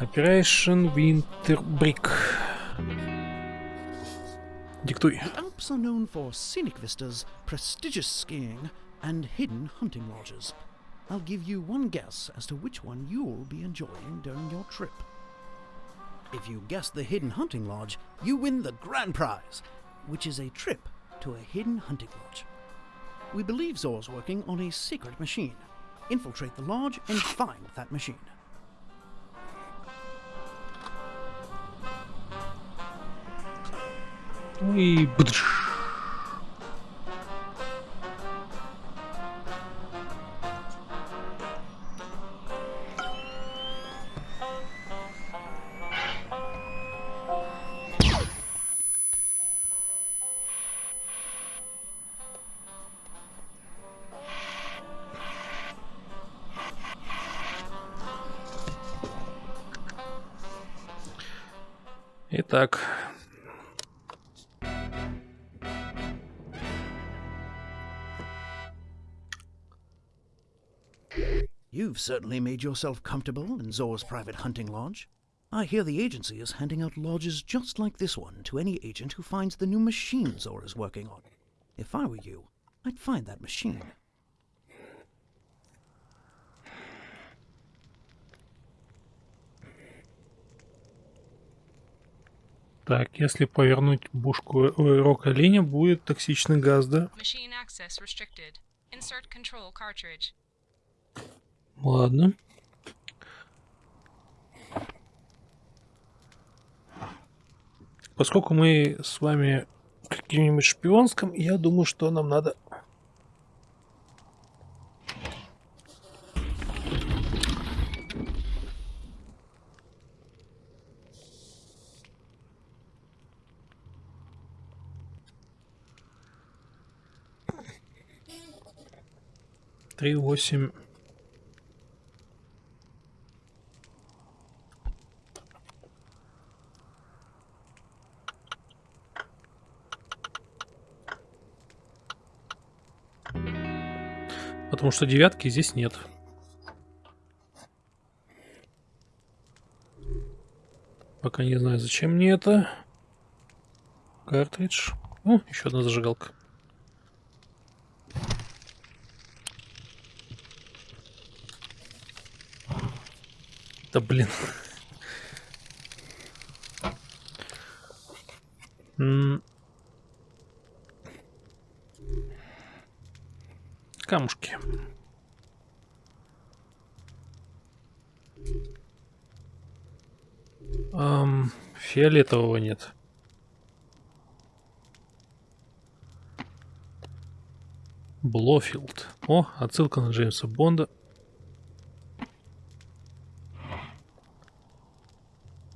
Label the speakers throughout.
Speaker 1: Operation Winter Brick. Диктуй.
Speaker 2: The Alps are known for scenic vistas, prestigious skiing, and hidden hunting lodges. I'll give you one guess as to which one you'll be enjoying during your trip. If you guess the hidden hunting lodge, you win the grand prize, which is a trip to a hidden hunting lodge. We believe Zor's working on a secret machine. Infiltrate the lodge and find that machine.
Speaker 1: И бдыш. Итак,
Speaker 2: You've certainly made yourself comfortable in Zor's private hunting lodge. I hear the agency is handing out lodges just like this one to any agent who finds the new machine Zor is working on. If I were you, I'd find that machine.
Speaker 1: так, если повернуть бушку ой, рока линия, будет токсичный газ, да?
Speaker 3: Machine access restricted. Insert control cartridge.
Speaker 1: Ладно. Поскольку мы с вами в каким-нибудь шпионском, я думаю, что нам надо... Три восемь Потому что девятки здесь нет. Пока не знаю, зачем мне это. Картридж. О, еще одна зажигалка. Да блин. М. Камушки. Ам, фиолетового нет. Блофилд. О, отсылка на Джеймса Бонда.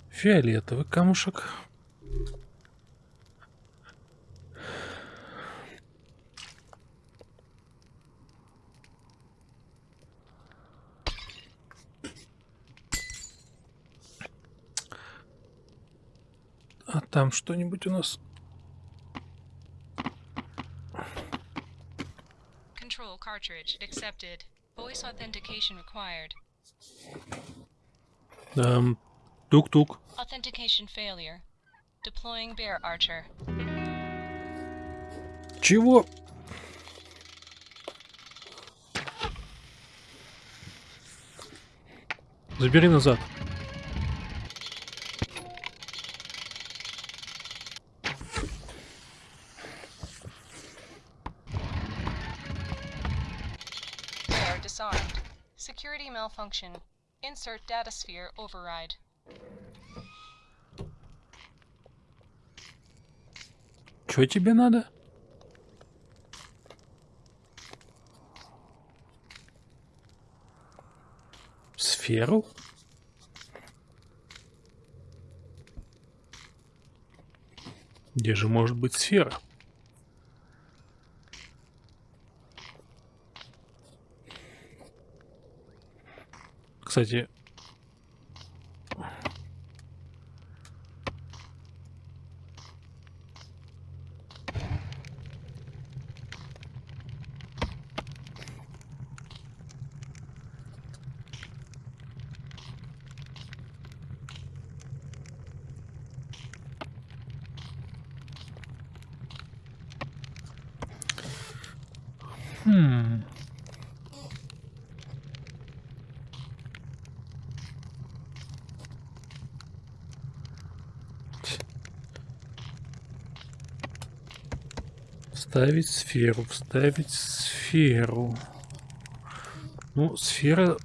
Speaker 1: Фиолетовый камушек. А там что-нибудь у нас?
Speaker 3: Control cartridge accepted. Voice authentication required.
Speaker 1: Эм, тук-тук.
Speaker 3: Authentication failure. Deploying bear archer.
Speaker 1: Чего? Забери назад.
Speaker 3: Disarmed. Security malfunction. Insert data sphere override.
Speaker 1: Что тебе надо? Сферу? Где же может быть сфера? 设计 Вставить сферу, вставить сферу. Ну, сфера...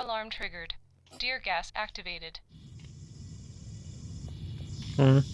Speaker 3: alarm triggered. Dear gas activated.
Speaker 1: М.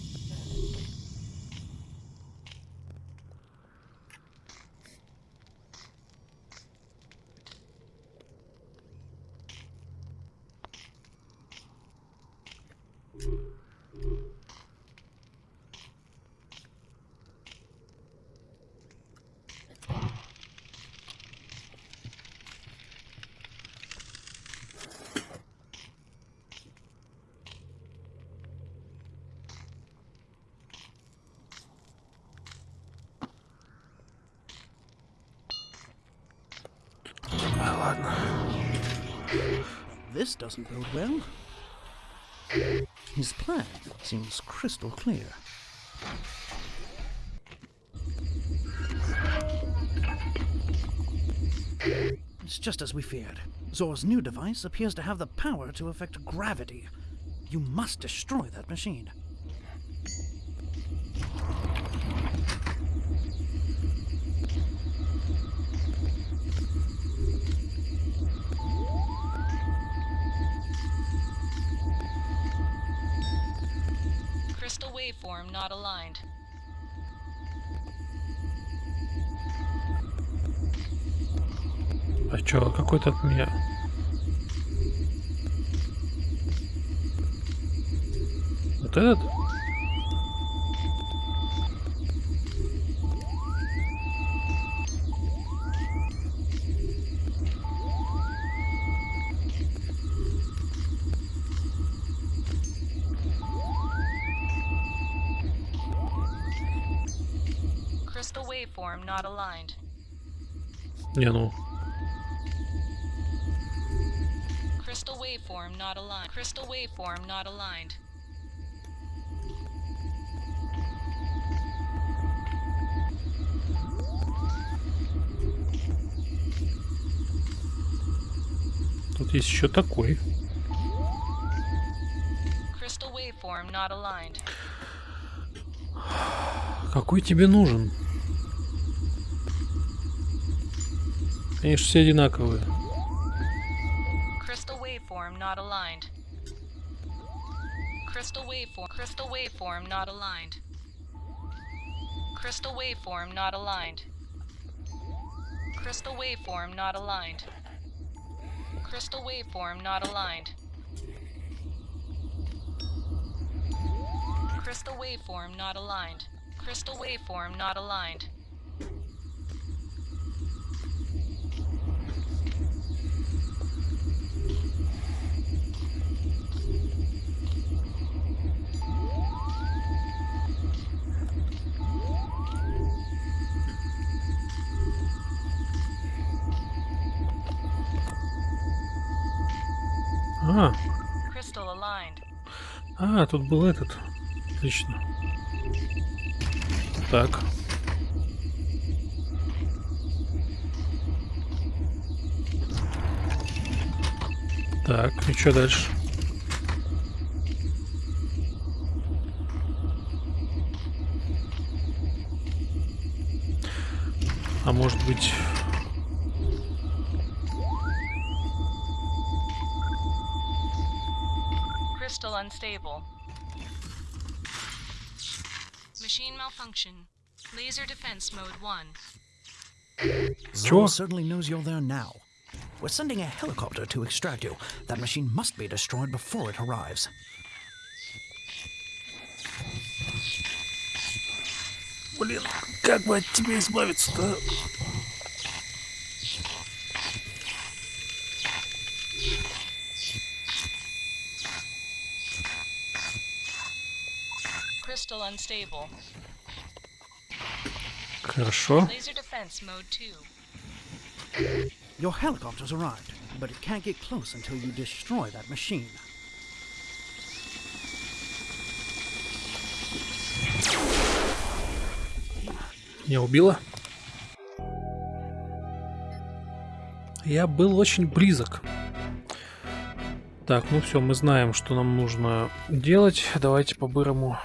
Speaker 1: ладно.
Speaker 2: This doesn't bode well. His plan seems crystal clear. It's just as we feared. Zor's new device appears to have the power to affect gravity. You must destroy that machine.
Speaker 3: Crystal waveform not aligned.
Speaker 1: А чё, какой-то от меня... Вот этот?
Speaker 3: Not aligned.
Speaker 1: Не, ну...
Speaker 3: Crystal waveform not aligned. Crystal waveform not aligned.
Speaker 1: Тут есть еще такой.
Speaker 3: Crystal waveform not aligned.
Speaker 1: Какой тебе нужен? Они же все одинаковые.
Speaker 3: Crystal waveform not aligned. Crystal waveform. Crystal waveform not aligned. Crystal waveform not aligned. Crystal waveform not aligned. Crystal waveform not aligned. Crystal waveform not aligned. Crystal waveform not aligned.
Speaker 1: А, а, тут был этот. Отлично. Так. Так, и что дальше? А может быть...
Speaker 3: unstable. Machine malfunction. Laser defense mode 1.
Speaker 2: Zor
Speaker 1: Чё?
Speaker 2: certainly knows you're there now. We're sending a helicopter to extract you. That machine must be destroyed before it arrives.
Speaker 1: Блин, как бы от тебя избавиться-то? Хорошо.
Speaker 3: Laser defense mode 2.
Speaker 2: Your helicopter's arrived, but it can't get close until you destroy that machine.
Speaker 1: Не убила? Я был очень близок. Так, ну все, мы знаем, что нам нужно делать. Давайте по-бырому.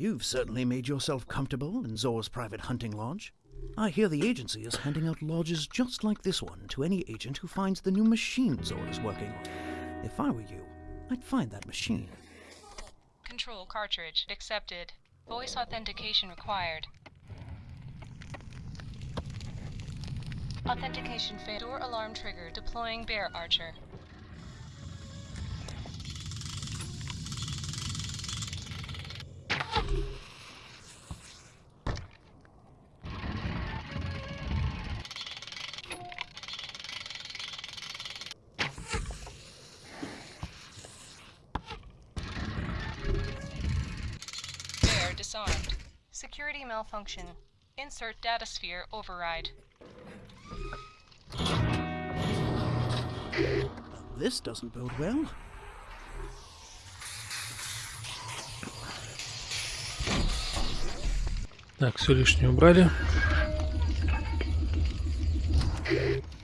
Speaker 2: You've certainly made yourself comfortable in Zor's private hunting lodge. I hear the agency is handing out lodges just like this one to any agent who finds the new machine Zor is working on. If I were you, I'd find that machine.
Speaker 3: Control cartridge accepted. Voice authentication required. Authentication failed. Door alarm trigger. Deploying bear archer. disarmed. Security malfunction. Insert data sphere override.
Speaker 2: This doesn't bode well.
Speaker 1: Так, все лишнее убрали.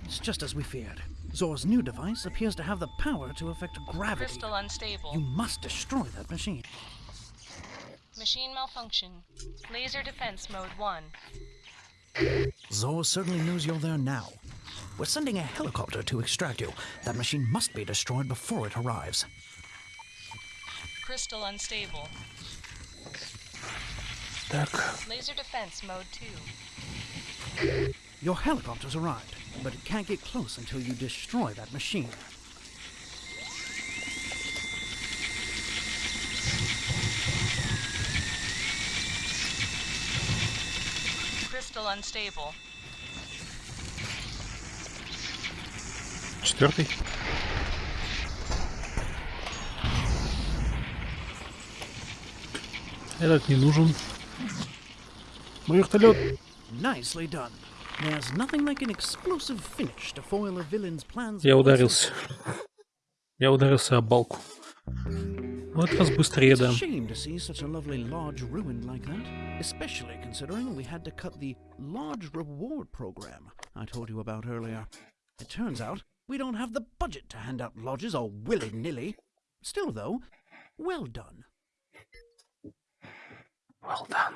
Speaker 2: It's just as we feared. Zor's new device appears to have the power to affect gravity.
Speaker 3: Crystal unstable.
Speaker 2: You must destroy that machine.
Speaker 3: Machine malfunction. Laser defense mode 1.
Speaker 2: Zor certainly knows you're there now. We're sending a helicopter to extract you. That machine must be destroyed before it arrives.
Speaker 3: Crystal unstable.
Speaker 1: Так,
Speaker 3: Laser defense mode 2.
Speaker 2: Your helicopter's arrived, but it can't get close until you destroy that machine.
Speaker 3: Crystal unstable.
Speaker 1: четвертый. Этот не нужен. Вертолет.
Speaker 2: Nicely done. There's nothing like an explosive finish to foil a villain's plans.
Speaker 1: Я ударился. Я ударился об балку. В этот раз быстрее,
Speaker 2: It's
Speaker 1: да.
Speaker 2: a shame to see such a lovely lodge ruined like that, especially considering we had to cut the lodge reward program I told you about earlier. It turns out we don't have the budget to hand out lodges all willy-nilly. Still, though, well done.
Speaker 1: Well done.